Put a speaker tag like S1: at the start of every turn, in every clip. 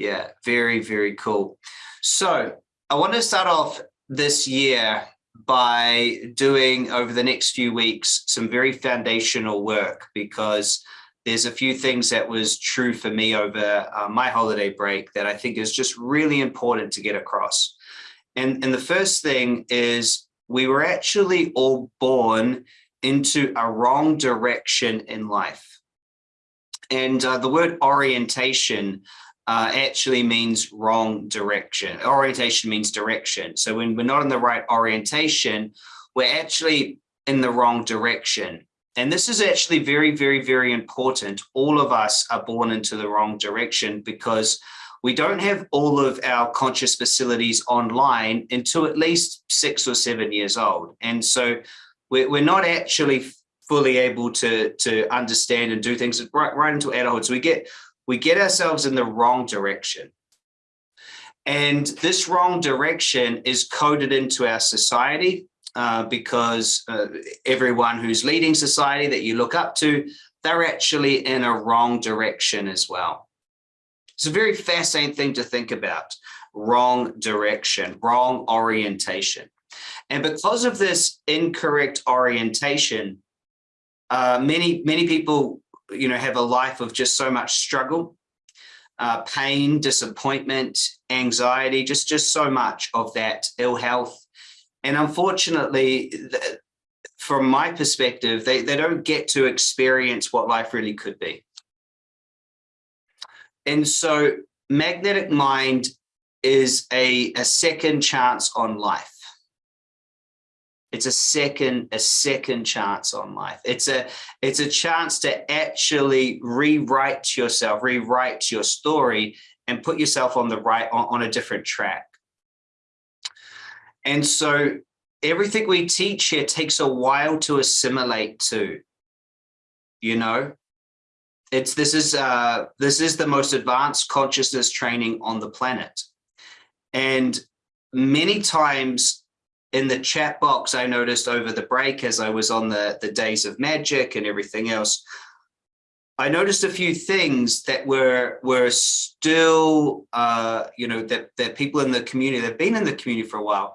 S1: Yeah, very, very cool. So I want to start off this year by doing over the next few weeks some very foundational work because there's a few things that was true for me over uh, my holiday break that I think is just really important to get across. And, and the first thing is we were actually all born into a wrong direction in life. And uh, the word orientation uh, actually means wrong direction. Orientation means direction. So when we're not in the right orientation, we're actually in the wrong direction. And this is actually very, very, very important. All of us are born into the wrong direction because we don't have all of our conscious facilities online until at least six or seven years old. And so we're, not actually fully able to, to understand and do things right, right into adulthood. So we get, we get ourselves in the wrong direction. And this wrong direction is coded into our society uh, because uh, everyone who's leading society that you look up to, they're actually in a wrong direction as well. It's a very fascinating thing to think about. Wrong direction, wrong orientation. And because of this incorrect orientation, uh, many, many people, you know, have a life of just so much struggle, uh, pain, disappointment, anxiety, just, just so much of that ill health, and unfortunately, from my perspective, they, they don't get to experience what life really could be. And so magnetic mind is a, a second chance on life. It's a second, a second chance on life. It's a, it's a chance to actually rewrite yourself, rewrite your story and put yourself on the right, on, on a different track. And so everything we teach here takes a while to assimilate to, you know, it's this is uh, this is the most advanced consciousness training on the planet. And many times in the chat box, I noticed over the break as I was on the, the days of magic and everything else, I noticed a few things that were were still, uh, you know, that that people in the community, they've been in the community for a while,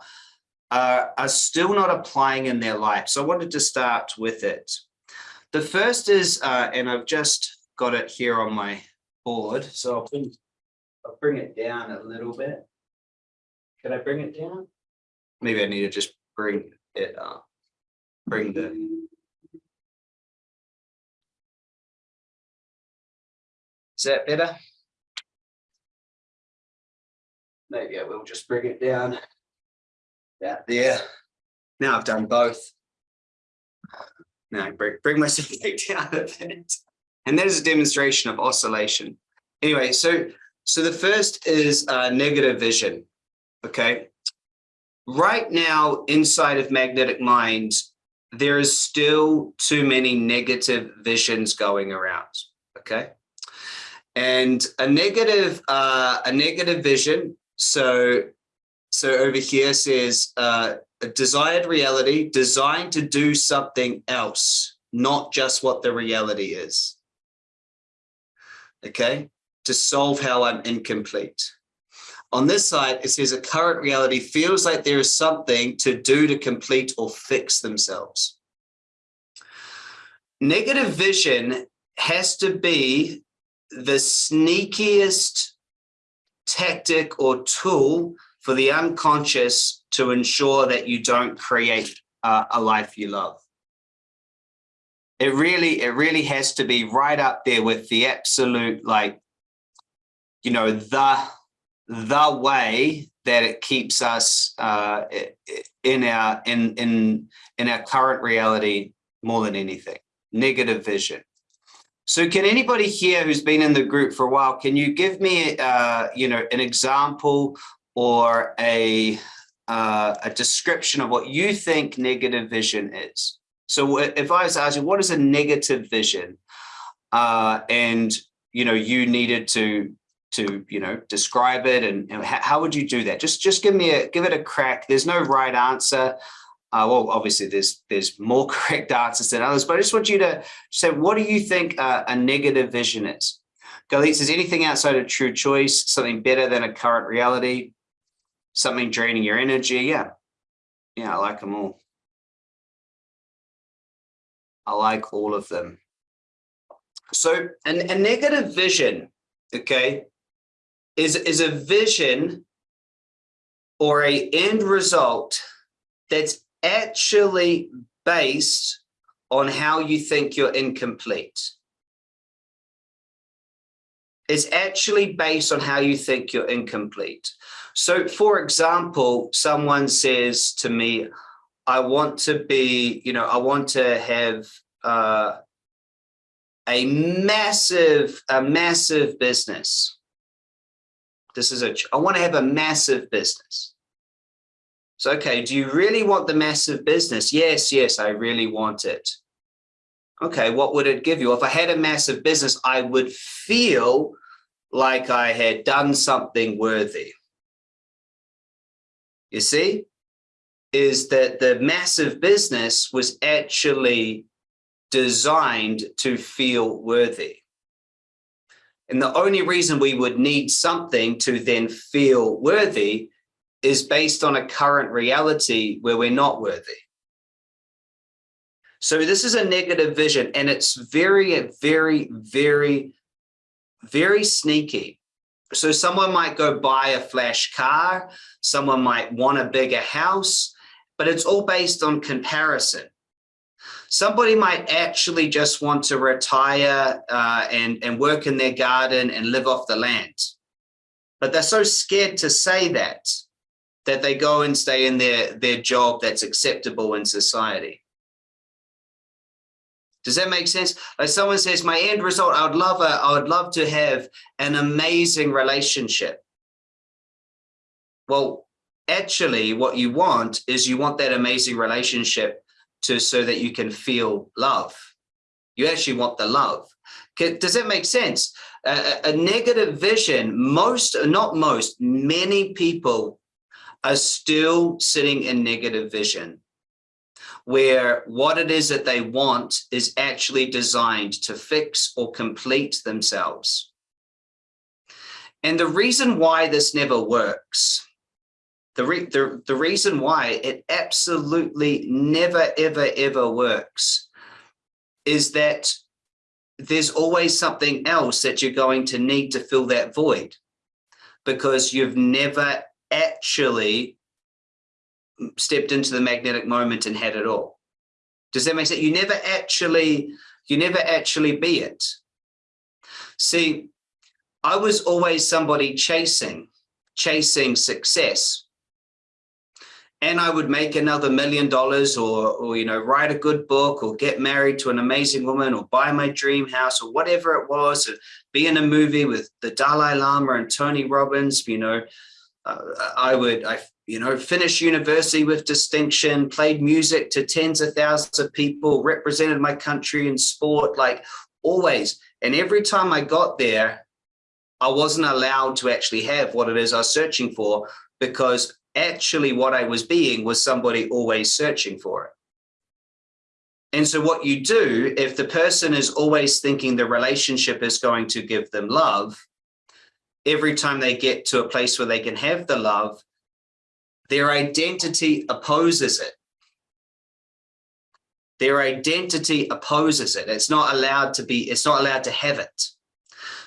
S1: uh, are still not applying in their life. So I wanted to start with it. The first is, uh, and I've just got it here on my board, so I'll bring, I'll bring it down a little bit. Can I bring it down? Maybe I need to just bring it up. Bring the Is that better? Maybe I will just bring it down. That there. Now I've done both. Now I bring, bring myself back down a bit. And that is a demonstration of oscillation. Anyway, so so the first is uh, negative vision. Okay. Right now, inside of magnetic minds, there is still too many negative visions going around. Okay. And a negative, uh, a negative vision. So, so over here says uh, a desired reality designed to do something else, not just what the reality is. Okay, to solve how I'm incomplete. On this side, it says a current reality feels like there is something to do to complete or fix themselves. Negative vision has to be the sneakiest tactic or tool for the unconscious to ensure that you don't create uh, a life you love. It really, it really has to be right up there with the absolute, like, you know, the, the way that it keeps us uh, in our, in, in, in our current reality more than anything, negative vision. So can anybody here who's been in the group for a while, can you give me, uh, you know, an example or a, uh, a description of what you think negative vision is? So if I was asking, what is a negative vision? Uh, and, you know, you needed to, to, you know, describe it and, and how, would you do that? Just, just give me a, give it a crack. There's no right answer. Uh, well, obviously there's there's more correct answers than others, but I just want you to say, what do you think uh, a negative vision is? Galit says anything outside of true choice, something better than a current reality, something draining your energy. Yeah. Yeah, I like them all. I like all of them. So an, a negative vision, okay, is, is a vision or a end result that's actually based on how you think you're incomplete. It's actually based on how you think you're incomplete. So for example, someone says to me, I want to be, you know, I want to have uh, a massive, a massive business. This is a, I want to have a massive business. So, okay, do you really want the massive business? Yes, yes, I really want it. Okay, what would it give you? If I had a massive business, I would feel like I had done something worthy. You see, is that the massive business was actually designed to feel worthy. And the only reason we would need something to then feel worthy is based on a current reality where we're not worthy. So this is a negative vision and it's very, very, very, very sneaky. So someone might go buy a flash car, someone might want a bigger house, but it's all based on comparison. Somebody might actually just want to retire uh, and, and work in their garden and live off the land. But they're so scared to say that that they go and stay in their, their job that's acceptable in society. Does that make sense? Like someone says, my end result, I would love a, I would love to have an amazing relationship. Well, actually what you want is you want that amazing relationship to so that you can feel love. You actually want the love. Does that make sense? a negative vision, most, not most, many people are still sitting in negative vision where what it is that they want is actually designed to fix or complete themselves. And the reason why this never works, the, re the, the reason why it absolutely never, ever, ever works is that there's always something else that you're going to need to fill that void because you've never actually stepped into the magnetic moment and had it all. Does that make sense? You never actually, you never actually be it. See, I was always somebody chasing, chasing success. And I would make another million dollars or, or, you know, write a good book or get married to an amazing woman or buy my dream house or whatever it was, or be in a movie with the Dalai Lama and Tony Robbins, you know, uh, I would, I, you know, finish university with distinction, played music to tens of thousands of people, represented my country in sport, like always. And every time I got there, I wasn't allowed to actually have what it is I was searching for because actually what I was being was somebody always searching for it. And so what you do, if the person is always thinking the relationship is going to give them love, every time they get to a place where they can have the love, their identity opposes it. Their identity opposes it. It's not allowed to be, it's not allowed to have it.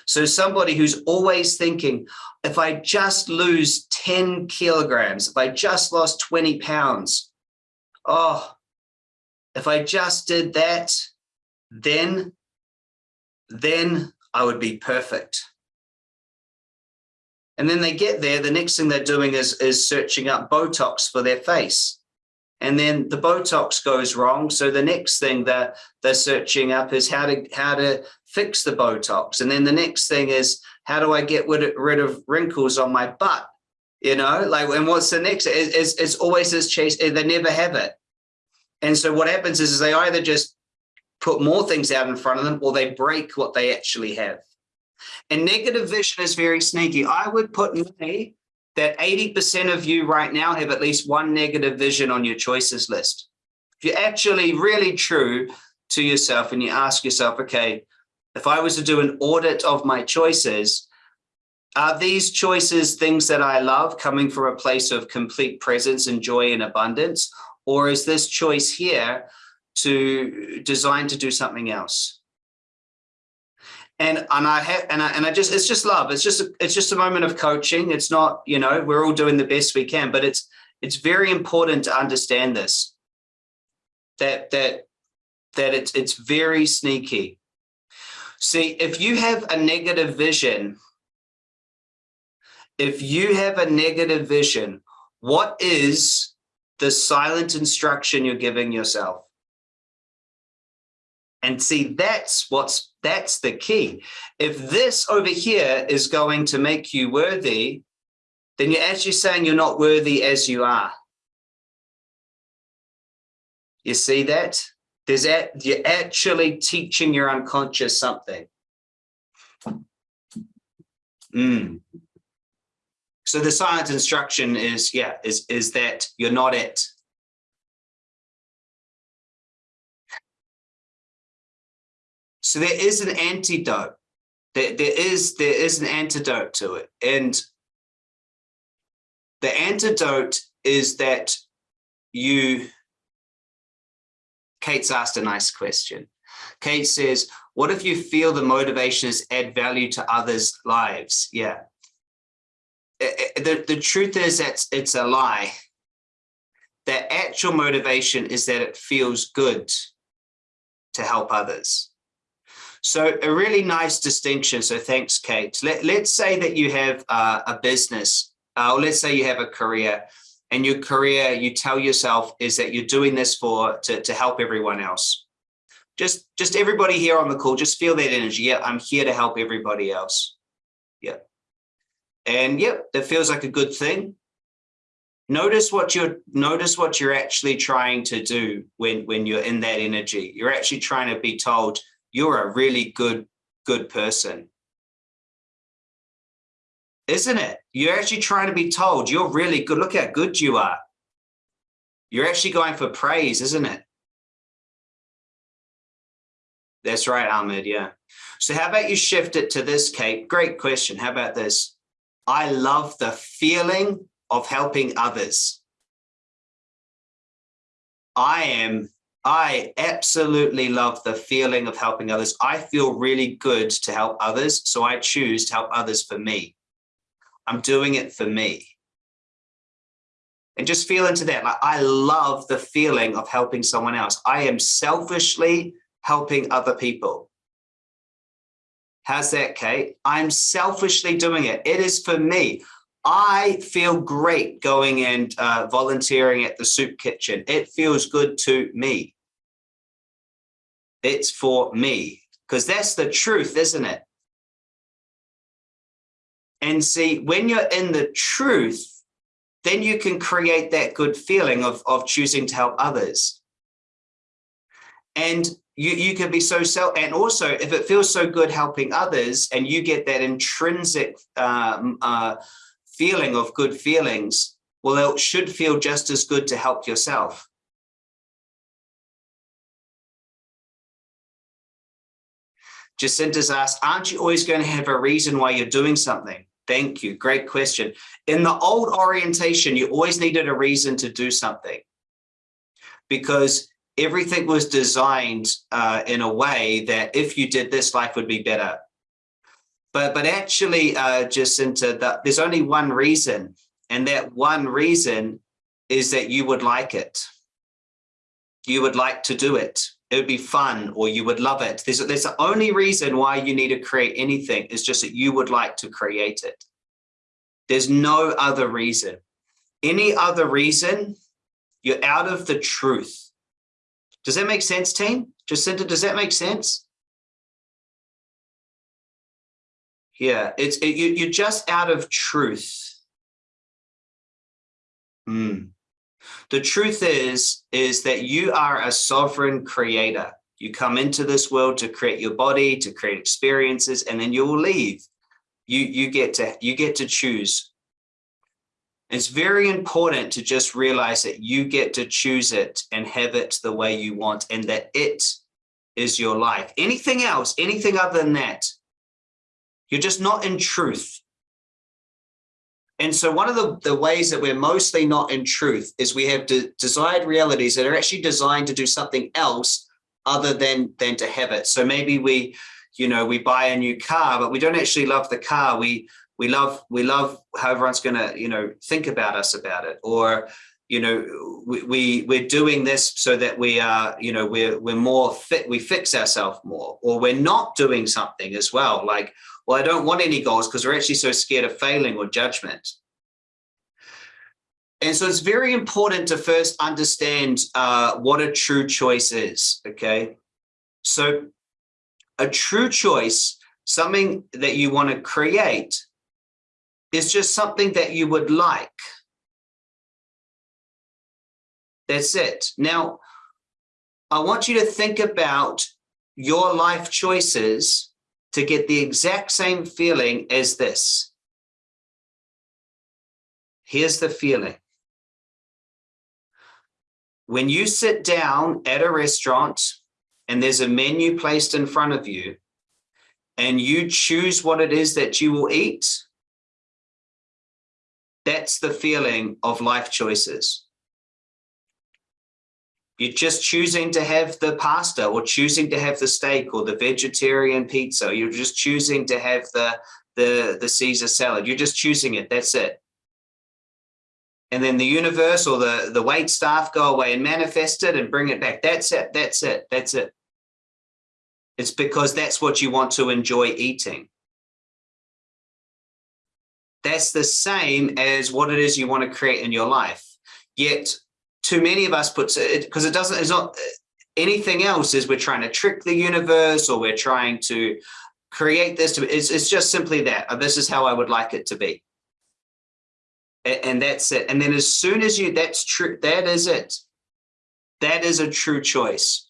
S1: So somebody who's always thinking, if I just lose 10 kilograms, if I just lost 20 pounds, oh, if I just did that, then, then I would be perfect. And then they get there, the next thing they're doing is, is searching up Botox for their face. And then the Botox goes wrong. So the next thing that they're searching up is how to how to fix the Botox. And then the next thing is how do I get rid of, wrinkles on my butt? You know, like, and what's the next? It's, it's always this chase. Eh, they never have it. And so what happens is, is they either just put more things out in front of them or they break what they actually have. And negative vision is very sneaky. I would put money that 80% of you right now have at least one negative vision on your choices list. If you're actually really true to yourself and you ask yourself, okay, if I was to do an audit of my choices, are these choices things that I love coming from a place of complete presence and joy and abundance? Or is this choice here to designed to do something else? And and I have and I and I just it's just love. It's just a, it's just a moment of coaching. It's not, you know, we're all doing the best we can, but it's it's very important to understand this. That that that it's it's very sneaky. See, if you have a negative vision, if you have a negative vision, what is the silent instruction you're giving yourself? And see, that's what's that's the key. If this over here is going to make you worthy, then you're actually saying you're not worthy as you are. You see that? There's that you're actually teaching your unconscious something. Mm. So the science instruction is, yeah, is, is that you're not it. So there is an antidote. There, there is there is an antidote to it. And the antidote is that you Kate's asked a nice question. Kate says, what if you feel the motivation is add value to others' lives? Yeah. The, the truth is that it's a lie. The actual motivation is that it feels good to help others. So a really nice distinction. So thanks, Kate. Let, let's say that you have uh, a business, uh, or let's say you have a career and your career, you tell yourself is that you're doing this for to, to help everyone else. Just, just everybody here on the call, just feel that energy. Yeah, I'm here to help everybody else. Yeah. And yep, yeah, that feels like a good thing. Notice what you're notice what you're actually trying to do when when you're in that energy. You're actually trying to be told you're a really good good person isn't it? You're actually trying to be told you're really good. Look how good you are. You're actually going for praise, isn't it? That's right, Ahmed. Yeah. So how about you shift it to this, Kate? Great question. How about this? I love the feeling of helping others. I am, I absolutely love the feeling of helping others. I feel really good to help others. So I choose to help others for me. I'm doing it for me. And just feel into that. Like I love the feeling of helping someone else. I am selfishly helping other people. How's that, Kate? I'm selfishly doing it. It is for me. I feel great going and uh, volunteering at the soup kitchen. It feels good to me. It's for me because that's the truth, isn't it? And see, when you're in the truth, then you can create that good feeling of, of choosing to help others. And you, you can be so self, and also if it feels so good helping others and you get that intrinsic um, uh, feeling of good feelings, well, it should feel just as good to help yourself. Jacinta's asked, aren't you always going to have a reason why you're doing something? Thank you. Great question. In the old orientation, you always needed a reason to do something because everything was designed uh, in a way that if you did this, life would be better. But, but actually, uh, Jacinta, the, there's only one reason, and that one reason is that you would like it. You would like to do it it would be fun or you would love it. There's, there's the only reason why you need to create anything is just that you would like to create it. There's no other reason. Any other reason, you're out of the truth. Does that make sense, team? Jacinta, does that make sense? Yeah, it's it, you, you're just out of truth. Hmm. The truth is, is that you are a sovereign creator. You come into this world to create your body, to create experiences, and then you will leave. You, you, get to, you get to choose. It's very important to just realize that you get to choose it and have it the way you want and that it is your life. Anything else, anything other than that, you're just not in truth. And so one of the, the ways that we're mostly not in truth is we have de desired realities that are actually designed to do something else other than, than to have it. So maybe we, you know, we buy a new car, but we don't actually love the car. We, we love, we love how everyone's going to, you know, think about us about it. Or, you know, we, we, we're doing this so that we are, you know, we're, we're more fit, we fix ourselves more, or we're not doing something as well. Like, well, I don't want any goals because we're actually so scared of failing or judgment. And so it's very important to first understand uh, what a true choice is, okay? So a true choice, something that you want to create, is just something that you would like. That's it. Now, I want you to think about your life choices to get the exact same feeling as this. Here's the feeling. When you sit down at a restaurant and there's a menu placed in front of you and you choose what it is that you will eat, that's the feeling of life choices. You're just choosing to have the pasta or choosing to have the steak or the vegetarian pizza. You're just choosing to have the, the, the Caesar salad. You're just choosing it. That's it. And then the universe or the, the wait staff go away and manifest it and bring it back. That's it. That's it. That's it. It's because that's what you want to enjoy eating. That's the same as what it is you want to create in your life. Yet too many of us put it because it doesn't it's not uh, anything else is we're trying to trick the universe or we're trying to create this to it's, it's just simply that oh, this is how I would like it to be. And, and that's it. And then as soon as you that's true that is it. That is a true choice.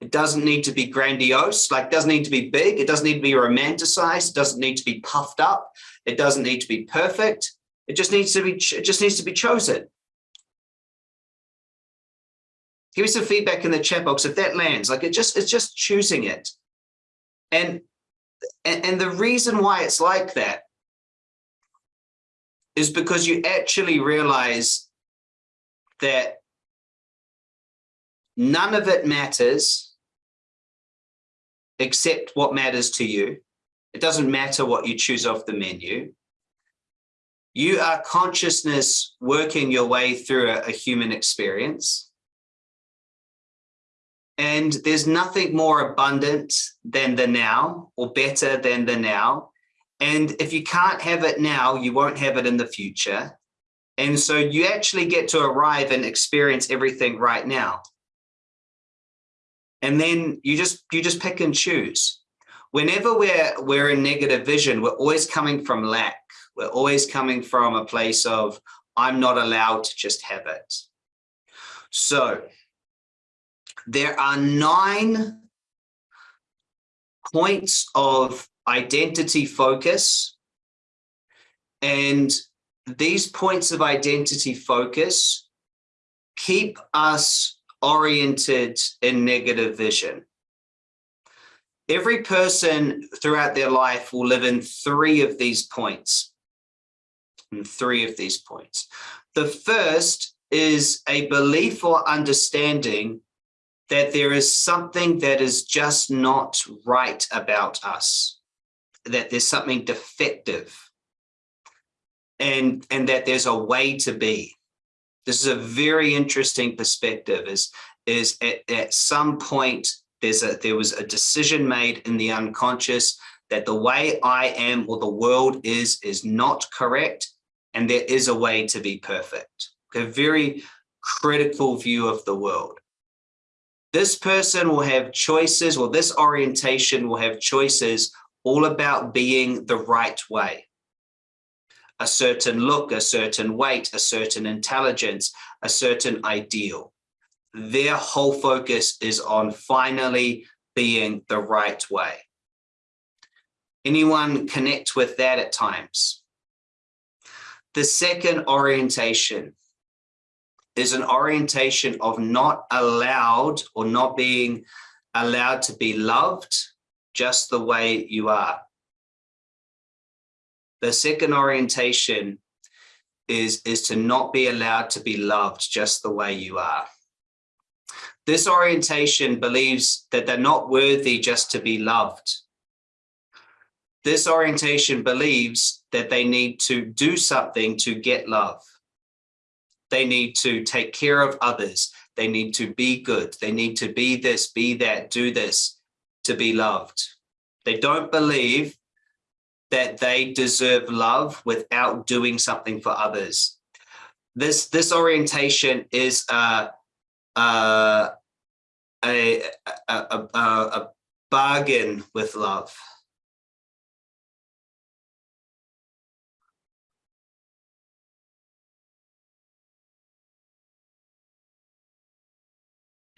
S1: It doesn't need to be grandiose like doesn't need to be big it doesn't need to be romanticized it doesn't need to be puffed up it doesn't need to be perfect it just needs to be it just needs to be chosen give me some feedback in the chat box if that lands like it just it's just choosing it and and, the reason why it's like that is because you actually realize that none of it matters except what matters to you. It doesn't matter what you choose off the menu. You are consciousness working your way through a, a human experience. And there's nothing more abundant than the now or better than the now. And if you can't have it now, you won't have it in the future. And so you actually get to arrive and experience everything right now. And then you just you just pick and choose. Whenever we're we're in negative vision, we're always coming from lack. We're always coming from a place of I'm not allowed to just have it. So there are nine points of identity focus. And these points of identity focus keep us oriented in negative vision. Every person throughout their life will live in three of these points. In three of these points. The first is a belief or understanding that there is something that is just not right about us, that there's something defective and, and that there's a way to be. This is a very interesting perspective is, is at, at some point there's a, there was a decision made in the unconscious that the way I am or the world is, is not correct. And there is a way to be perfect. A very critical view of the world this person will have choices or this orientation will have choices all about being the right way. A certain look, a certain weight, a certain intelligence, a certain ideal. Their whole focus is on finally being the right way. Anyone connect with that at times? The second orientation is an orientation of not allowed or not being allowed to be loved just the way you are. The second orientation is, is to not be allowed to be loved just the way you are. This orientation believes that they're not worthy just to be loved. This orientation believes that they need to do something to get love. They need to take care of others. They need to be good. They need to be this, be that, do this to be loved. They don't believe that they deserve love without doing something for others. This, this orientation is uh, uh, a, a, a, a bargain with love.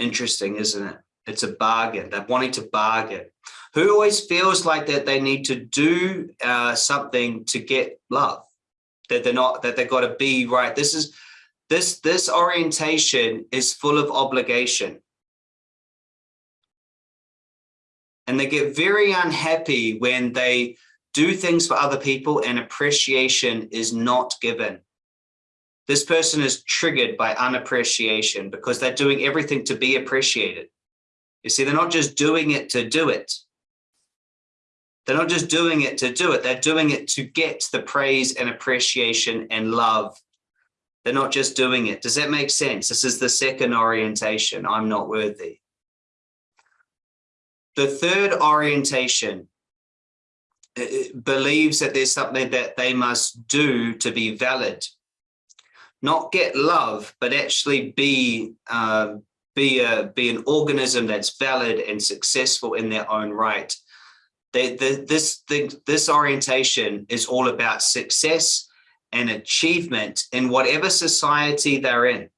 S1: Interesting, isn't it? It's a bargain. They're wanting to bargain. Who always feels like that they need to do uh, something to get love? That they're not, that they've got to be right. This is, this, this orientation is full of obligation. And they get very unhappy when they do things for other people and appreciation is not given. This person is triggered by unappreciation because they're doing everything to be appreciated. You see, they're not just doing it to do it. They're not just doing it to do it. They're doing it to get the praise and appreciation and love. They're not just doing it. Does that make sense? This is the second orientation. I'm not worthy. The third orientation uh, believes that there's something that they must do to be valid not get love, but actually be uh, be a be an organism that's valid and successful in their own right. They, the, this the, this orientation is all about success and achievement in whatever society they're in.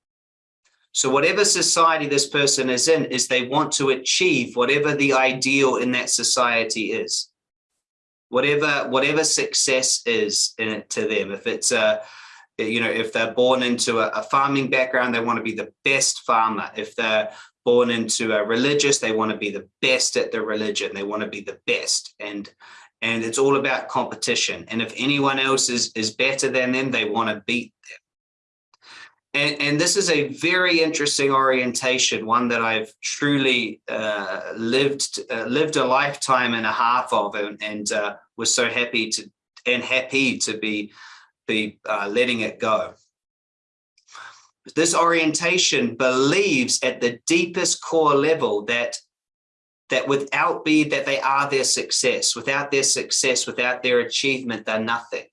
S1: So whatever society this person is in is they want to achieve whatever the ideal in that society is. Whatever whatever success is in it to them. If it's a you know, if they're born into a, a, farming background, they want to be the best farmer. If they're born into a religious, they want to be the best at the religion. They want to be the best. And and it's all about competition. And if anyone else is, is better than them, they want to beat them. And, and this is a very interesting orientation, one that I've truly uh, lived uh, lived a lifetime and a half of, and, and uh, was so happy to and happy to be be uh, letting it go. This orientation believes at the deepest core level that that without be that they are their success, without their success, without their achievement, they're nothing.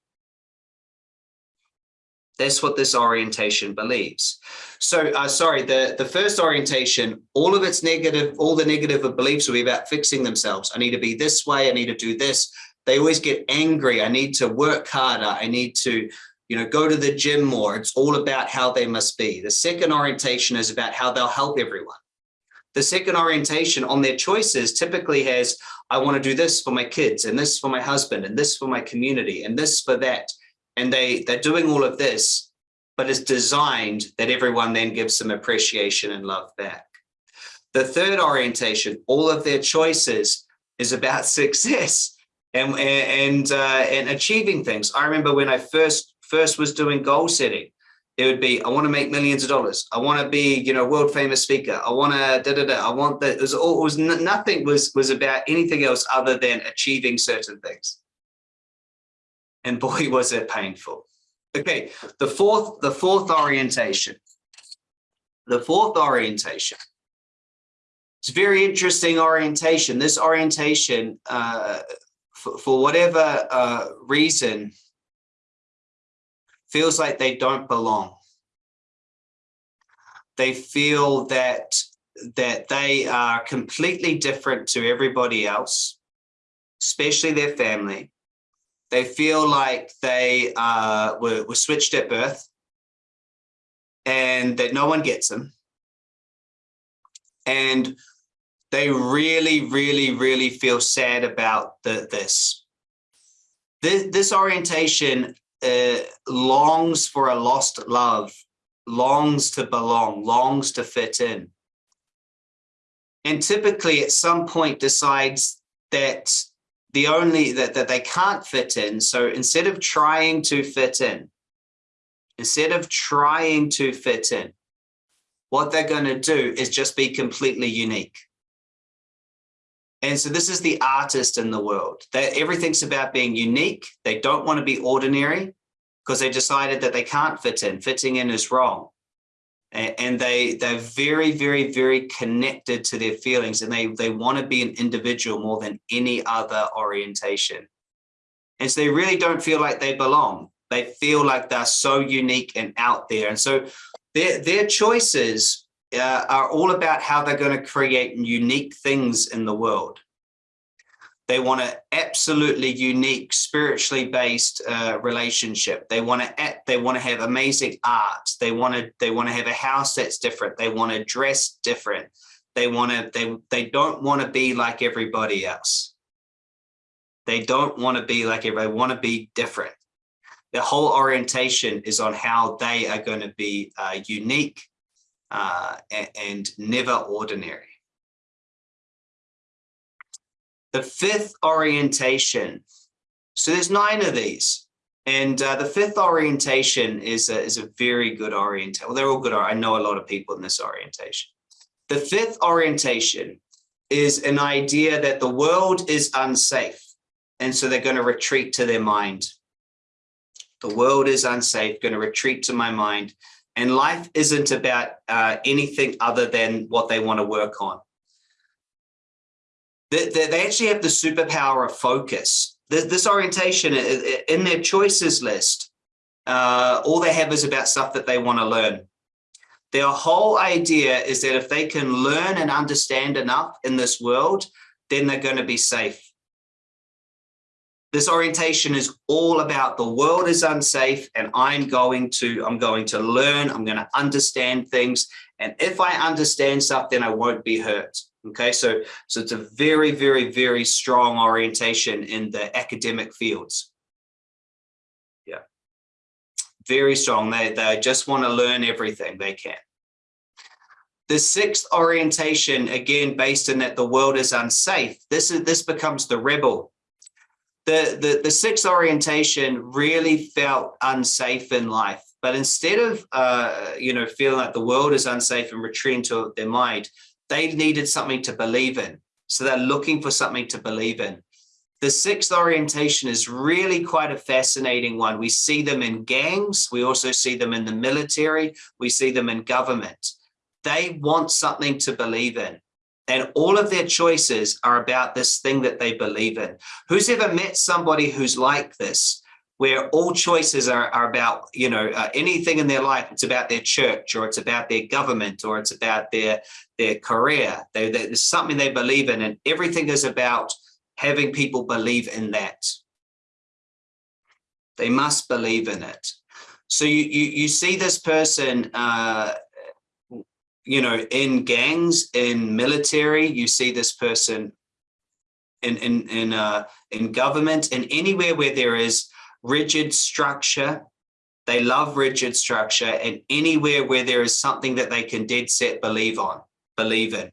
S1: That's what this orientation believes. So, uh, sorry, the, the first orientation, all of its negative, all the negative beliefs will be about fixing themselves. I need to be this way. I need to do this they always get angry. I need to work harder. I need to, you know, go to the gym more. It's all about how they must be. The second orientation is about how they'll help everyone. The second orientation on their choices typically has, I want to do this for my kids and this for my husband and this for my community and this for that. And they, they're doing all of this, but it's designed that everyone then gives some appreciation and love back. The third orientation, all of their choices is about success and and uh, and achieving things. I remember when I first first was doing goal setting, it would be I want to make millions of dollars. I want to be you know world famous speaker. I want to da da da. I want that. It was all it was nothing was was about anything else other than achieving certain things. And boy, was it painful. Okay, the fourth the fourth orientation. The fourth orientation it's very interesting orientation. This orientation uh, for, for whatever uh, reason, feels like they don't belong. They feel that that they are completely different to everybody else, especially their family. They feel like they uh, were, were switched at birth and that no one gets them. And they really, really, really feel sad about the, this. this. This orientation uh, longs for a lost love, longs to belong, longs to fit in. and typically at some point decides that the only that, that they can't fit in. So instead of trying to fit in, instead of trying to fit in, what they're going to do is just be completely unique. And so this is the artist in the world. That everything's about being unique. They don't want to be ordinary because they decided that they can't fit in. Fitting in is wrong. And they, they're very, very, very connected to their feelings and they, they want to be an individual more than any other orientation. And so they really don't feel like they belong. They feel like they're so unique and out there. And so their, their choices uh, are all about how they're going to create unique things in the world. They want an absolutely unique, spiritually based uh, relationship. They want to act, they want to have amazing art. They want to they want to have a house that's different. They want to dress different. They want to they they don't want to be like everybody else. They don't want to be like everybody. They want to be different. The whole orientation is on how they are going to be uh, unique uh, and, and never ordinary. The fifth orientation. So there's nine of these. And uh, the fifth orientation is a, is a very good orientation. Well, they're all good. I know a lot of people in this orientation. The fifth orientation is an idea that the world is unsafe. And so they're going to retreat to their mind. The world is unsafe, going to retreat to my mind. And life isn't about uh, anything other than what they want to work on. They, they, actually have the superpower of focus. This, this orientation in their choices list, uh, all they have is about stuff that they want to learn. Their whole idea is that if they can learn and understand enough in this world, then they're going to be safe. This orientation is all about the world is unsafe and I'm going to, I'm going to learn, I'm going to understand things. And if I understand stuff, then I won't be hurt. Okay, so, so it's a very, very, very strong orientation in the academic fields. Yeah, very strong. They, they just want to learn everything they can. The sixth orientation, again, based in that the world is unsafe, this, is, this becomes the rebel the, the, the sixth orientation really felt unsafe in life. But instead of, uh, you know, feeling like the world is unsafe and retreating to their mind, they needed something to believe in. So they're looking for something to believe in. The sixth orientation is really quite a fascinating one. We see them in gangs. We also see them in the military. We see them in government. They want something to believe in. And all of their choices are about this thing that they believe in. Who's ever met somebody who's like this, where all choices are, are about, you know, uh, anything in their life, it's about their church or it's about their government or it's about their, their career. They, they, there's something they believe in and everything is about having people believe in that. They must believe in it. So you, you, you see this person uh, you know, in gangs, in military, you see this person in in in uh, in government, and anywhere where there is rigid structure, they love rigid structure, and anywhere where there is something that they can dead set believe on, believe in.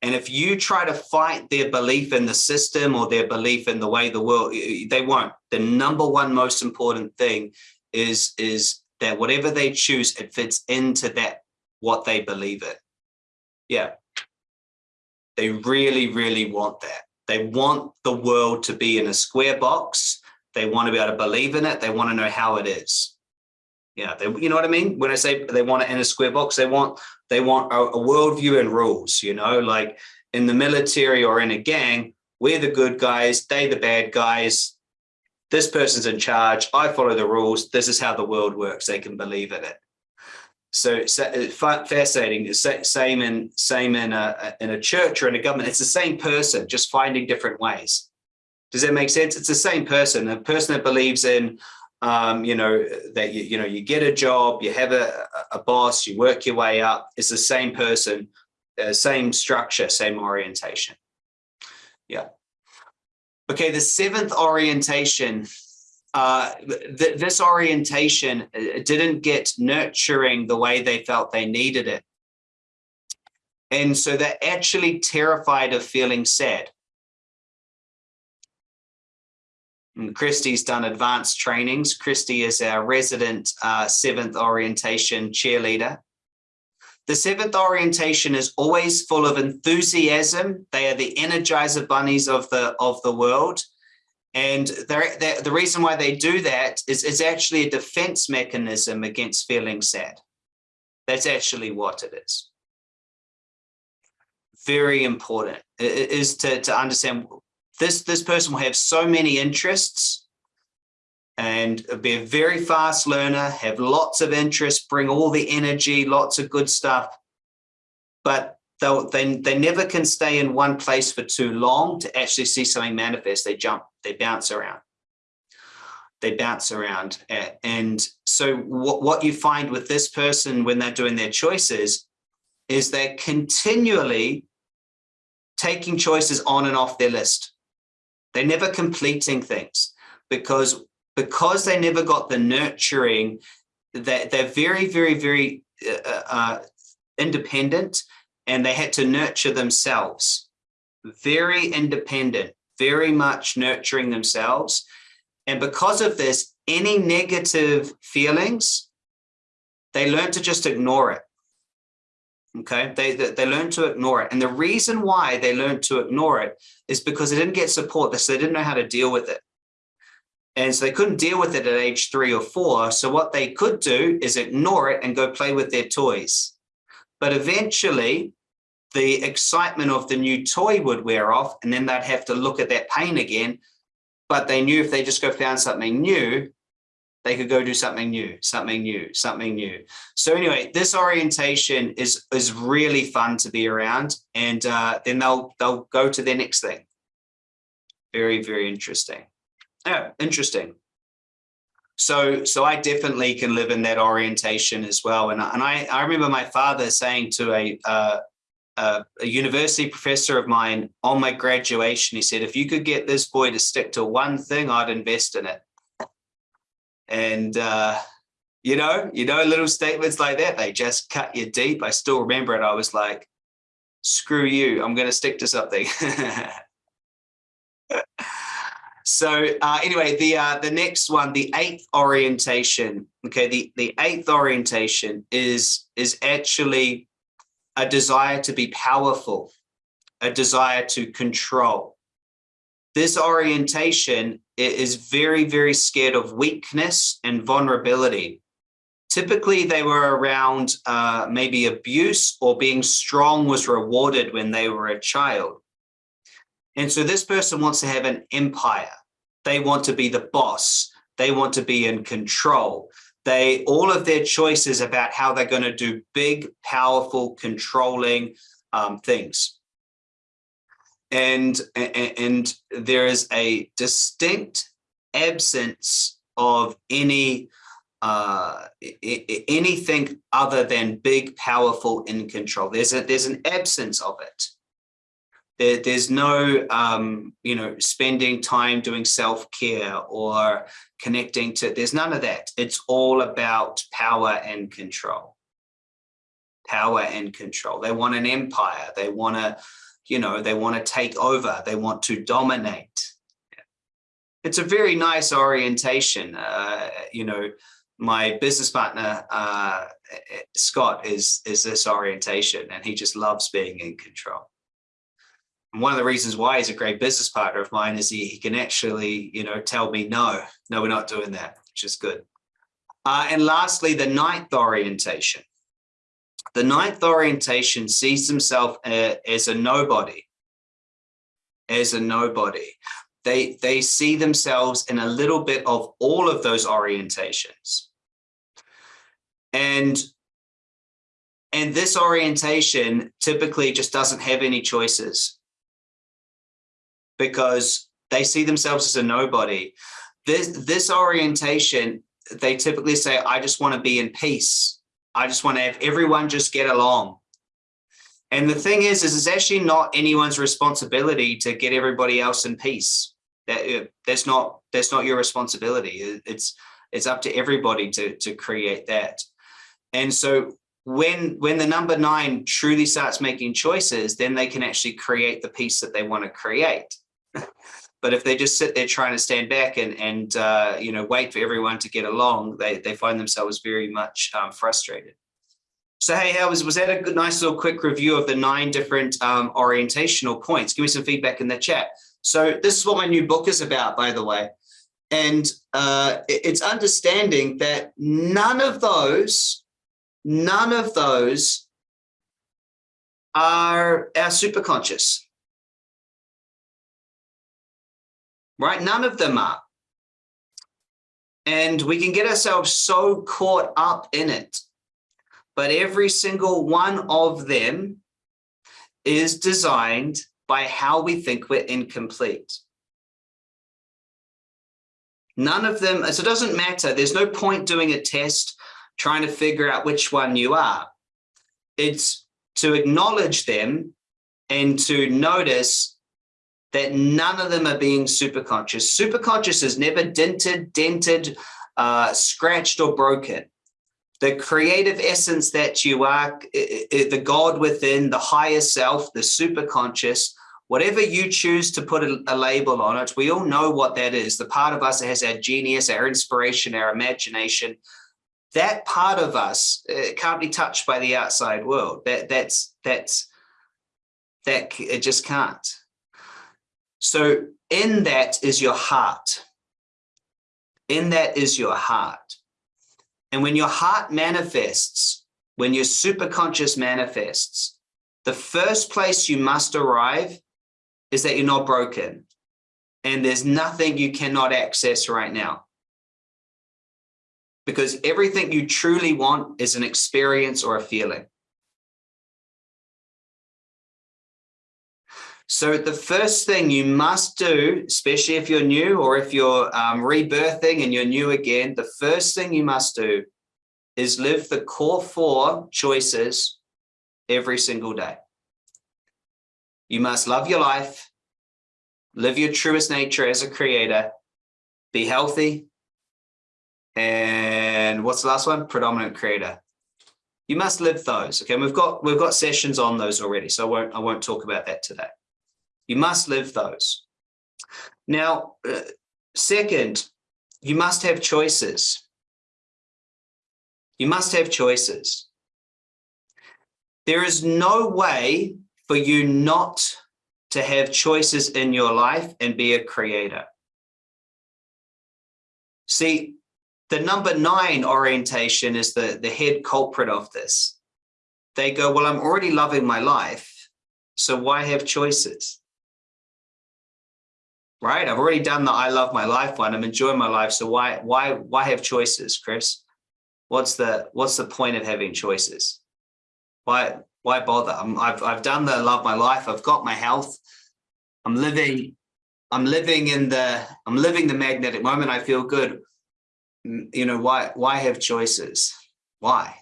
S1: And if you try to fight their belief in the system or their belief in the way the world, they won't. The number one most important thing is is that whatever they choose, it fits into that what they believe in. Yeah. They really, really want that. They want the world to be in a square box. They want to be able to believe in it. They want to know how it is. Yeah, they, you know what I mean? When I say they want it in a square box, they want they want a, a worldview and rules, you know, like in the military or in a gang, we're the good guys, they the bad guys. This person's in charge. I follow the rules. This is how the world works. They can believe in it. So, uh, fascinating. Same in same in a in a church or in a government. It's the same person, just finding different ways. Does that make sense? It's the same person. A person that believes in, um, you know, that you you know you get a job, you have a a boss, you work your way up. It's the same person, uh, same structure, same orientation. Yeah. Okay, the seventh orientation uh, th this orientation uh, didn't get nurturing the way they felt they needed it. And so they're actually terrified of feeling sad. And Christy's done advanced trainings. Christy is our resident uh, seventh orientation cheerleader. The seventh orientation is always full of enthusiasm. They are the energizer bunnies of the of the world. And the reason why they do that is it's actually a defense mechanism against feeling sad. That's actually what it is. Very important it is to, to understand this, this person will have so many interests and be a very fast learner, have lots of interests, bring all the energy, lots of good stuff. But they'll, they, they never can stay in one place for too long to actually see something manifest. They jump, they bounce around. They bounce around. And so what, what you find with this person when they're doing their choices is they're continually taking choices on and off their list. They're never completing things because because they never got the nurturing that they're very, very, very uh, uh, independent and they had to nurture themselves. Very independent, very much nurturing themselves. And because of this, any negative feelings, they learn to just ignore it. Okay, they, they, they learn to ignore it. And the reason why they learned to ignore it is because they didn't get support, so they didn't know how to deal with it. And so they couldn't deal with it at age three or four. So what they could do is ignore it and go play with their toys. But eventually the excitement of the new toy would wear off and then they'd have to look at that pain again. But they knew if they just go found something new, they could go do something new, something new, something new. So anyway, this orientation is is really fun to be around, and uh, then they'll they'll go to their next thing. Very very interesting. Yeah, interesting. So, so I definitely can live in that orientation as well. And, and I, I remember my father saying to a, uh, a, university professor of mine on my graduation, he said, if you could get this boy to stick to one thing, I'd invest in it. And, uh, you know, you know, little statements like that, they just cut you deep. I still remember it. I was like, screw you, I'm going to stick to something. So uh, anyway, the uh, the next one, the eighth orientation. Okay, the the eighth orientation is is actually a desire to be powerful, a desire to control. This orientation is very very scared of weakness and vulnerability. Typically, they were around uh, maybe abuse or being strong was rewarded when they were a child. And so this person wants to have an empire. They want to be the boss. They want to be in control. They all of their choices about how they're going to do big, powerful, controlling um, things. And, and, and there is a distinct absence of any uh, anything other than big, powerful, in control. There's a there's an absence of it. There, there's no, um, you know, spending time doing self-care or connecting to, there's none of that. It's all about power and control. Power and control. They want an empire. They want to, you know, they want to take over. They want to dominate. It's a very nice orientation. Uh, you know, my business partner, uh, Scott, is, is this orientation and he just loves being in control. One of the reasons why he's a great business partner of mine is he, he can actually, you know, tell me, no, no, we're not doing that, which is good. Uh, and lastly, the ninth orientation. The ninth orientation sees himself uh, as a nobody, as a nobody. They, they see themselves in a little bit of all of those orientations. And and this orientation typically just doesn't have any choices because they see themselves as a nobody. This, this orientation, they typically say, I just want to be in peace. I just want to have everyone just get along. And the thing is, is it's actually not anyone's responsibility to get everybody else in peace. That uh, that's not that's not your responsibility. It's it's up to everybody to to create that. And so when when the number nine truly starts making choices, then they can actually create the peace that they want to create. But if they just sit there trying to stand back and and uh, you know wait for everyone to get along, they they find themselves very much um, frustrated. So hey, how was was that a good, nice little quick review of the nine different um, orientational points? Give me some feedback in the chat. So this is what my new book is about, by the way. And uh, it's understanding that none of those, none of those are our superconscious. Right? None of them are. And we can get ourselves so caught up in it. But every single one of them is designed by how we think we're incomplete. None of them, so it doesn't matter. There's no point doing a test trying to figure out which one you are. It's to acknowledge them and to notice that none of them are being superconscious. Superconscious is never dented, dented, uh, scratched or broken. The creative essence that you are, the God within, the higher self, the superconscious, whatever you choose to put a, a, label on it, we all know what that is. The part of us that has our genius, our inspiration, our imagination, that part of us uh, can't be touched by the outside world. That that's that's that it just can't. So in that is your heart. In that is your heart. And when your heart manifests, when your superconscious manifests, the first place you must arrive is that you're not broken and there's nothing you cannot access right now. Because everything you truly want is an experience or a feeling. So the first thing you must do, especially if you're new or if you're um, rebirthing and you're new again, the first thing you must do is live the core four choices every single day. You must love your life, live your truest nature as a creator, be healthy, and what's the last one? Predominant creator. You must live those. Okay, we've got we've got sessions on those already, so I won't I won't talk about that today. You must live those. Now, uh, second, you must have choices. You must have choices. There is no way for you not to have choices in your life and be a creator. See, the number nine orientation is the, the head culprit of this. They go, well, I'm already loving my life, so why have choices? Right? I've already done the I love my life one. I'm enjoying my life. So why, why, why have choices, Chris? What's the, what's the point of having choices? Why, why bother? I'm, I've, I've done the love my life. I've got my health. I'm living, I'm living in the, I'm living the magnetic moment. I feel good. Mm, you know, why, why have choices? Why?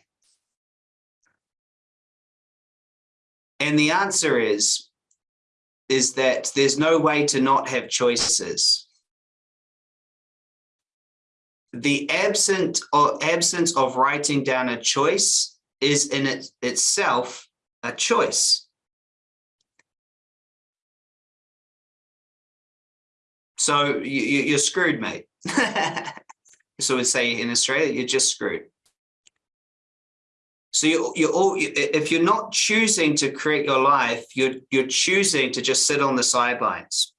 S1: And the answer is, is that there's no way to not have choices. The absent or absence of writing down a choice is in it itself a choice. So you, are screwed, mate. so we say in Australia, you're just screwed. So you, you're all, if you're not choosing to create your life, you're, you're choosing to just sit on the sidelines.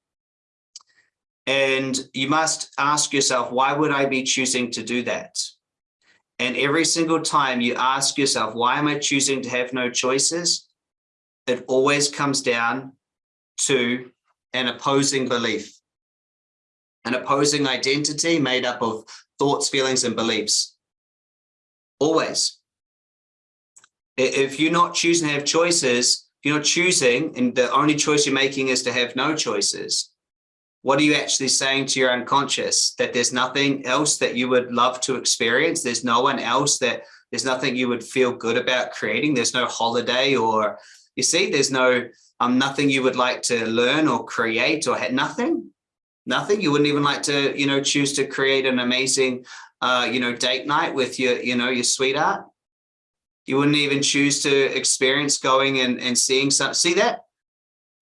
S1: And you must ask yourself, why would I be choosing to do that? And every single time you ask yourself, why am I choosing to have no choices? It always comes down to an opposing belief, an opposing identity made up of thoughts, feelings, and beliefs. Always. If you're not choosing to have choices, if you're not choosing and the only choice you're making is to have no choices, what are you actually saying to your unconscious? That there's nothing else that you would love to experience? There's no one else that there's nothing you would feel good about creating? There's no holiday or you see there's no um nothing you would like to learn or create or had nothing. Nothing. You wouldn't even like to you know choose to create an amazing uh you know date night with your you know your sweetheart You wouldn't even choose to experience going and, and seeing something. See that?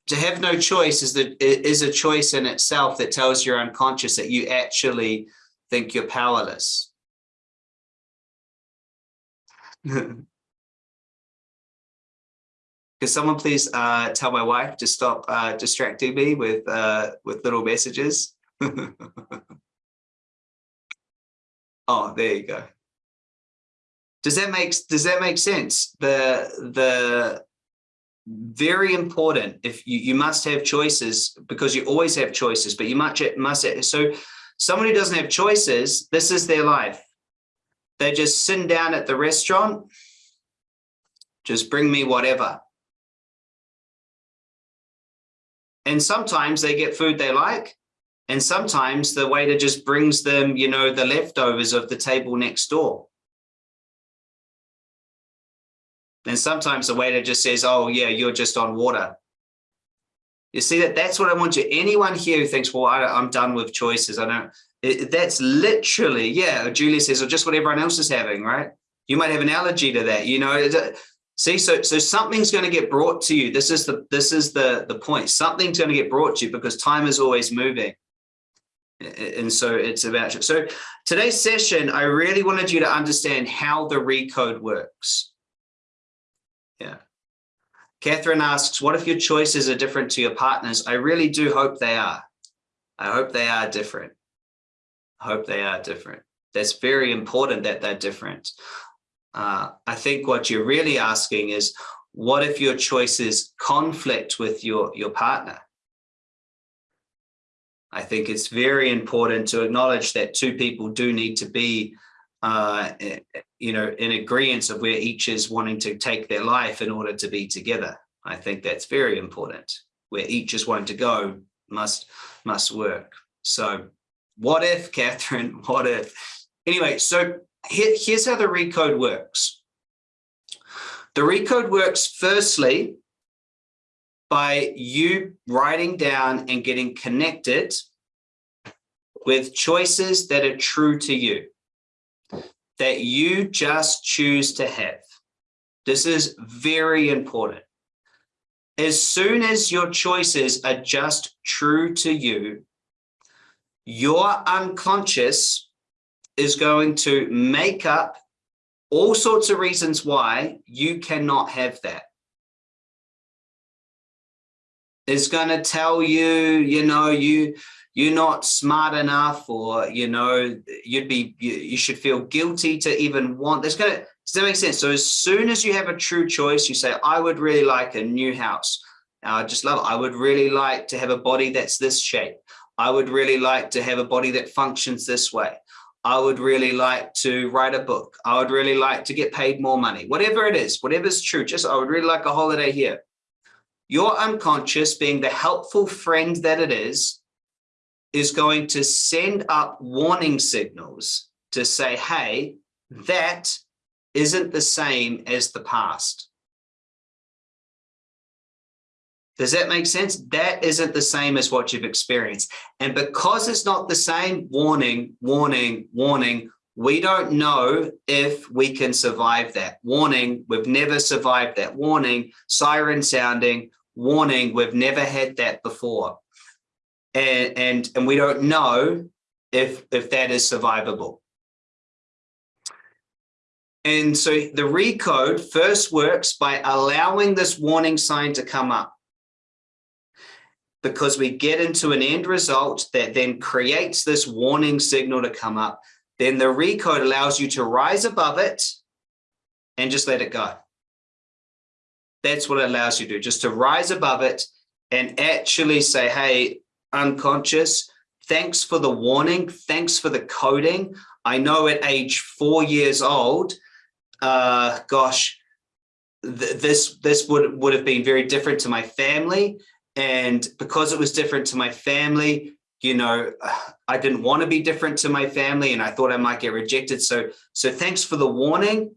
S1: To have no choice is that is a choice in itself that tells your unconscious that you actually think you're powerless. Could someone please uh, tell my wife to stop uh, distracting me with uh, with little messages? oh, there you go. Does that make does that make sense? The the very important if you, you must have choices because you always have choices, but you must must so someone who doesn't have choices, this is their life. They're just sitting down at the restaurant. Just bring me whatever. And sometimes they get food they like. And sometimes the waiter just brings them, you know, the leftovers of the table next door. And sometimes the waiter just says, oh, yeah, you're just on water. You see that that's what I want you. Anyone here who thinks, well, I, am done with choices. I don't, it, that's literally, yeah, Julia says, or just what everyone else is having, right? You might have an allergy to that, you know, see, so, so something's going to get brought to you. This is the, this is the, the point. Something's going to get brought to you because time is always moving. And so it's about, so today's session, I really wanted you to understand how the recode works. Yeah. Catherine asks, what if your choices are different to your partner's? I really do hope they are. I hope they are different. I hope they are different. That's very important that they're different. Uh, I think what you're really asking is, what if your choices conflict with your, your partner? I think it's very important to acknowledge that two people do need to be uh, eh, you know, in agreement of where each is wanting to take their life in order to be together. I think that's very important. Where each is wanting to go must must work. So what if, Catherine, what if? Anyway, so here, here's how the recode works. The recode works firstly by you writing down and getting connected with choices that are true to you that you just choose to have. This is very important. As soon as your choices are just true to you, your unconscious is going to make up all sorts of reasons why you cannot have that. It's going to tell you, you know, you you're not smart enough or you know you'd be you, you should feel guilty to even want this gonna does that make sense? So as soon as you have a true choice you say i would really like a new house. Uh, I just love it. I would really like to have a body that's this shape. I would really like to have a body that functions this way. I would really like to write a book. I would really like to get paid more money. Whatever it is whatever's true just i would really like a holiday here. Your unconscious being the helpful friend that it is is going to send up warning signals to say, hey, that isn't the same as the past. Does that make sense? That isn't the same as what you've experienced. And because it's not the same, warning, warning, warning, we don't know if we can survive that. Warning, we've never survived that. Warning, siren sounding, warning, we've never had that before and, and, and we don't know if, if that is survivable. And so the recode first works by allowing this warning sign to come up because we get into an end result that then creates this warning signal to come up. Then the recode allows you to rise above it and just let it go. That's what it allows you to do, just to rise above it and actually say, hey, unconscious. Thanks for the warning. Thanks for the coding. I know at age four years old, uh, gosh, th this this would would have been very different to my family, and because it was different to my family, you know, I didn't want to be different to my family, and I thought I might get rejected. So so thanks for the warning,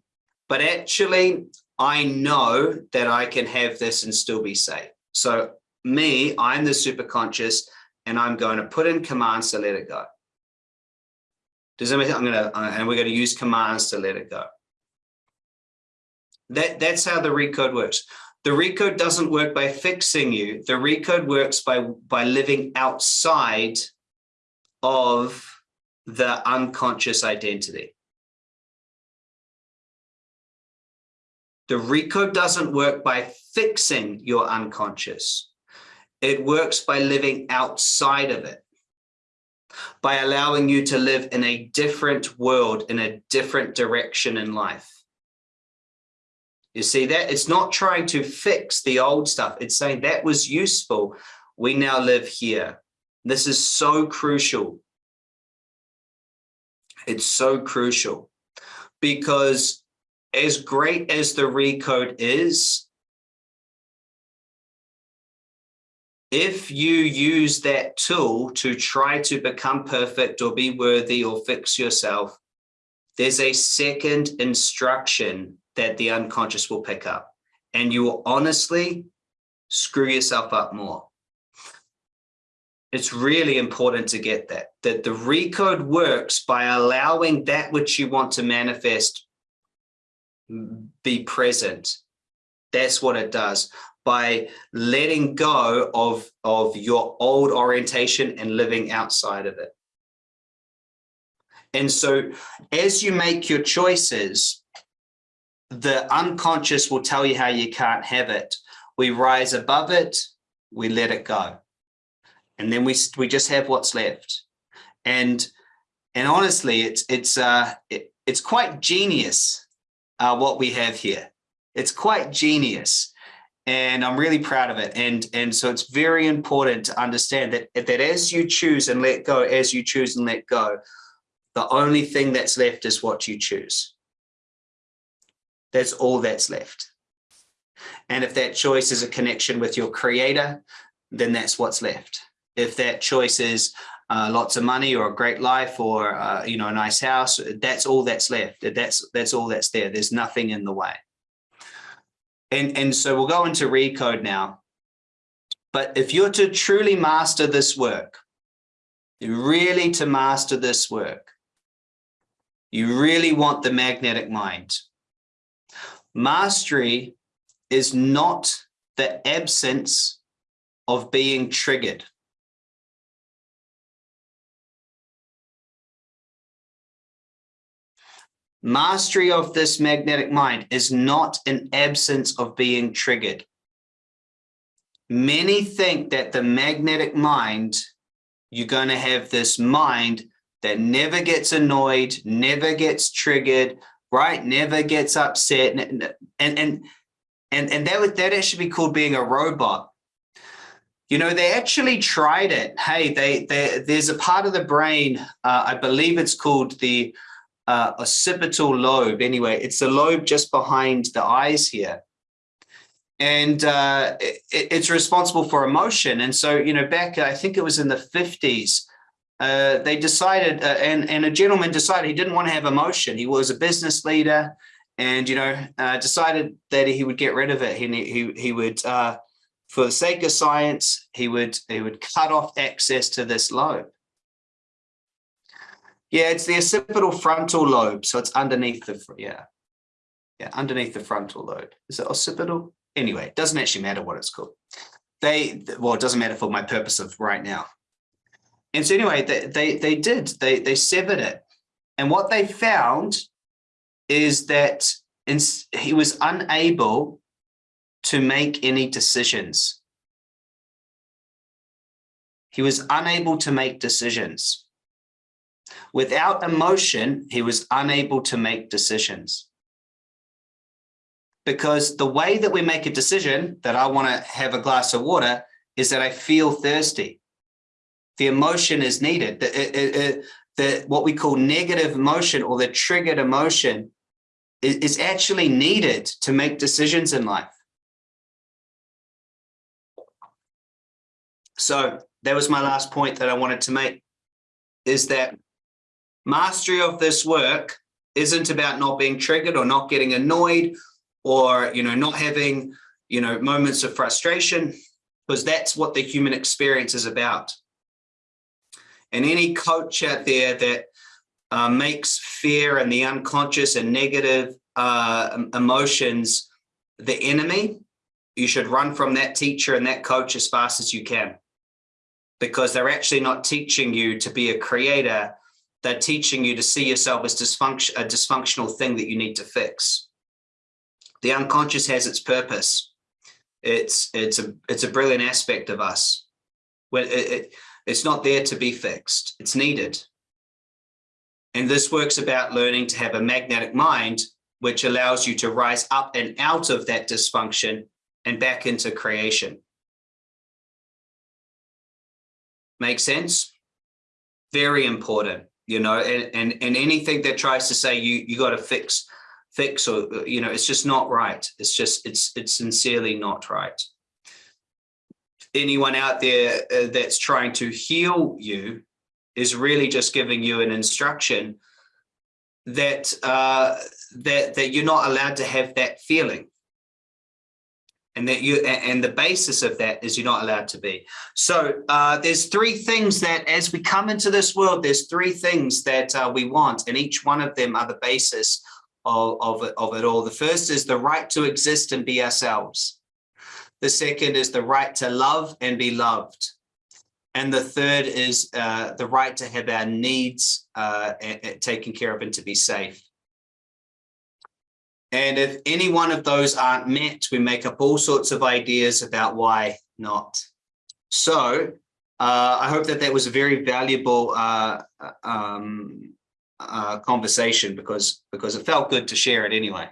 S1: but actually, I know that I can have this and still be safe. So me, I'm the super conscious and I'm going to put in commands to let it go. Does that I'm going to, uh, and we're going to use commands to let it go. That, that's how the recode works. The recode doesn't work by fixing you. The recode works by, by living outside of the unconscious identity. The recode doesn't work by fixing your unconscious. It works by living outside of it, by allowing you to live in a different world, in a different direction in life. You see that? It's not trying to fix the old stuff. It's saying that was useful. We now live here. This is so crucial. It's so crucial because as great as the recode is, if you use that tool to try to become perfect or be worthy or fix yourself, there's a second instruction that the unconscious will pick up and you will honestly screw yourself up more. It's really important to get that, that the recode works by allowing that which you want to manifest be present. That's what it does by letting go of, of your old orientation and living outside of it. And so as you make your choices, the unconscious will tell you how you can't have it. We rise above it, we let it go. And then we, we just have what's left. And, and honestly, it's, it's, uh, it, it's quite genius uh, what we have here. It's quite genius and I'm really proud of it. And, and so it's very important to understand that, that as you choose and let go, as you choose and let go, the only thing that's left is what you choose. That's all that's left. And if that choice is a connection with your creator, then that's what's left. If that choice is uh, lots of money or a great life or, uh, you know, a nice house, that's all that's left. That's, that's all that's there. There's nothing in the way. And, and so we'll go into recode now. But if you're to truly master this work, really to master this work, you really want the magnetic mind. Mastery is not the absence of being triggered. Mastery of this magnetic mind is not an absence of being triggered. Many think that the magnetic mind, you're going to have this mind that never gets annoyed, never gets triggered, right? Never gets upset. And, and, and, and, and that would, that actually be called being a robot. You know, they actually tried it. Hey, they, they there's a part of the brain, uh, I believe it's called the uh, occipital lobe. Anyway, it's the lobe just behind the eyes here. And uh, it, it's responsible for emotion. And so, you know, back, I think it was in the 50s, uh, they decided, uh, and, and a gentleman decided he didn't want to have emotion. He was a business leader and, you know, uh, decided that he would get rid of it. He, he, he would, uh, for the sake of science, he would, he would cut off access to this lobe. Yeah, it's the occipital frontal lobe. So it's underneath the, yeah, yeah, underneath the frontal lobe. Is it occipital? Anyway, it doesn't actually matter what it's called. They, well, it doesn't matter for my purpose of right now. And so anyway, they, they, they did, they, they severed it. And what they found is that in, he was unable to make any decisions. He was unable to make decisions. Without emotion, he was unable to make decisions. Because the way that we make a decision that I want to have a glass of water is that I feel thirsty the emotion is needed. The, it, it, the, what we call negative emotion or the triggered emotion is, is actually needed to make decisions in life. So that was my last point that I wanted to make is that mastery of this work isn't about not being triggered or not getting annoyed or, you know, not having, you know, moments of frustration, because that's what the human experience is about. And any coach out there that uh, makes fear and the unconscious and negative uh, emotions the enemy, you should run from that teacher and that coach as fast as you can. Because they're actually not teaching you to be a creator. They're teaching you to see yourself as dysfunction, a dysfunctional thing that you need to fix. The unconscious has its purpose. It's it's a it's a brilliant aspect of us. Well, it, it, it's not there to be fixed. It's needed. And this works about learning to have a magnetic mind, which allows you to rise up and out of that dysfunction and back into creation. Make sense? Very important, you know, and, and, and anything that tries to say you, you got to fix, fix, or, you know, it's just not right. It's just, it's, it's sincerely not right. Anyone out there uh, that's trying to heal you is really just giving you an instruction that uh, that that you're not allowed to have that feeling, and that you and the basis of that is you're not allowed to be. So uh, there's three things that as we come into this world, there's three things that uh, we want, and each one of them are the basis of of it, of it all. The first is the right to exist and be ourselves. The second is the right to love and be loved. And the third is uh, the right to have our needs uh, taken care of and to be safe. And if any one of those aren't met, we make up all sorts of ideas about why not. So uh, I hope that that was a very valuable uh, um, uh, conversation because because it felt good to share it anyway.